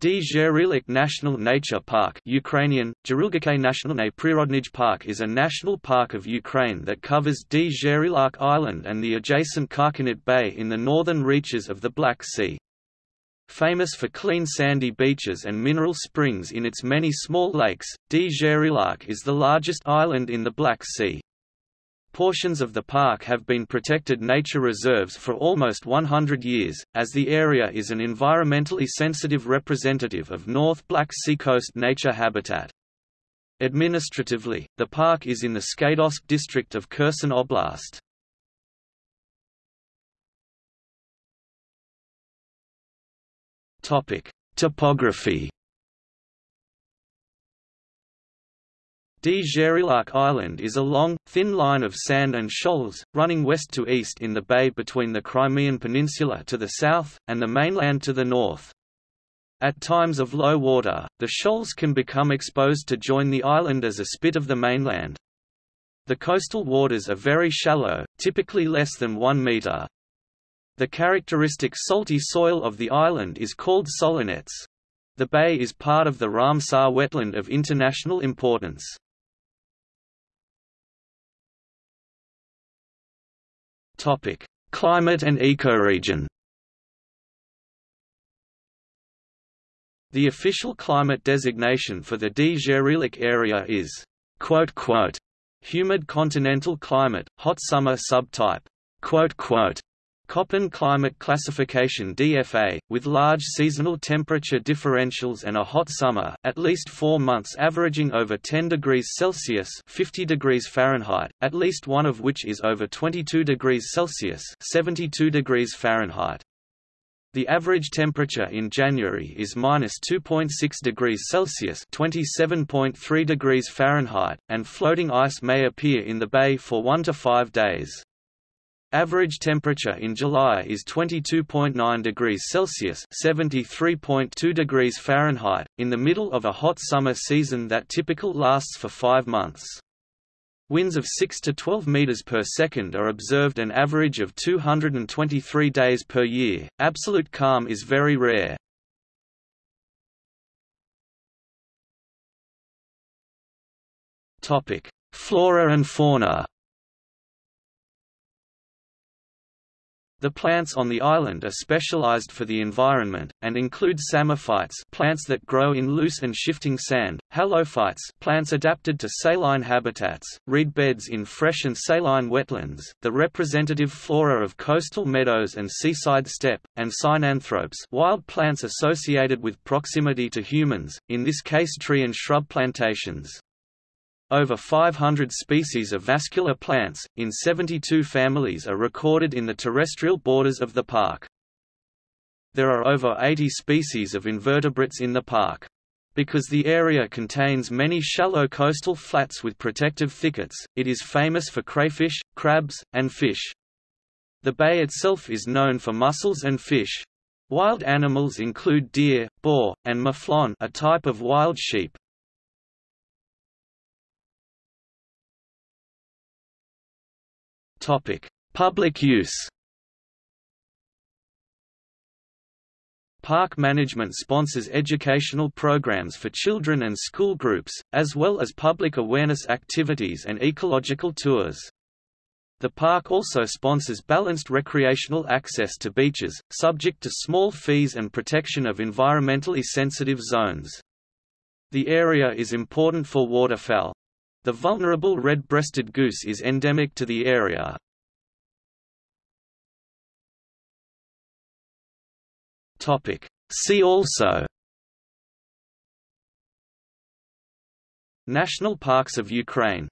Dzhirilik National Nature Park Ukrainian, Nationalny Prirodnij Park is a national park of Ukraine that covers Dzhirilik Island and the adjacent Karkinit Bay in the northern reaches of the Black Sea. Famous for clean sandy beaches and mineral springs in its many small lakes, Dzhirilik is the largest island in the Black Sea. Portions of the park have been protected nature reserves for almost 100 years, as the area is an environmentally sensitive representative of North Black Sea coast nature habitat. Administratively, the park is in the Skadovsk district of Kherson Oblast. Topography Dzhirilik Island is a long, thin line of sand and shoals, running west to east in the bay between the Crimean Peninsula to the south, and the mainland to the north. At times of low water, the shoals can become exposed to join the island as a spit of the mainland. The coastal waters are very shallow, typically less than 1 meter. The characteristic salty soil of the island is called solonets. The bay is part of the Ramsar wetland of international importance. Topic: Climate and ecoregion. The official climate designation for the Dzhirilik area is humid continental climate, hot summer subtype. Köppen climate classification DFA, with large seasonal temperature differentials and a hot summer, at least four months averaging over 10 degrees Celsius 50 degrees Fahrenheit, at least one of which is over 22 degrees Celsius 72 degrees Fahrenheit. The average temperature in January is minus 2.6 degrees Celsius (27.3 degrees Fahrenheit), and floating ice may appear in the bay for one to five days. Average temperature in July is 22.9 degrees Celsius (73.2 degrees Fahrenheit) in the middle of a hot summer season that typical lasts for 5 months. Winds of 6 to 12 meters per second are observed an average of 223 days per year. Absolute calm is very rare. Topic: Flora and fauna. The plants on the island are specialized for the environment, and include psammophytes plants that grow in loose and shifting sand, halophytes plants adapted to saline habitats, reed beds in fresh and saline wetlands, the representative flora of coastal meadows and seaside steppe, and synanthropes wild plants associated with proximity to humans, in this case tree and shrub plantations. Over 500 species of vascular plants, in 72 families are recorded in the terrestrial borders of the park. There are over 80 species of invertebrates in the park. Because the area contains many shallow coastal flats with protective thickets, it is famous for crayfish, crabs, and fish. The bay itself is known for mussels and fish. Wild animals include deer, boar, and mouflon a type of wild sheep. Topic: Public use. Park management sponsors educational programs for children and school groups, as well as public awareness activities and ecological tours. The park also sponsors balanced recreational access to beaches, subject to small fees and protection of environmentally sensitive zones. The area is important for waterfowl, the vulnerable red-breasted goose is endemic to the area. See also National Parks of Ukraine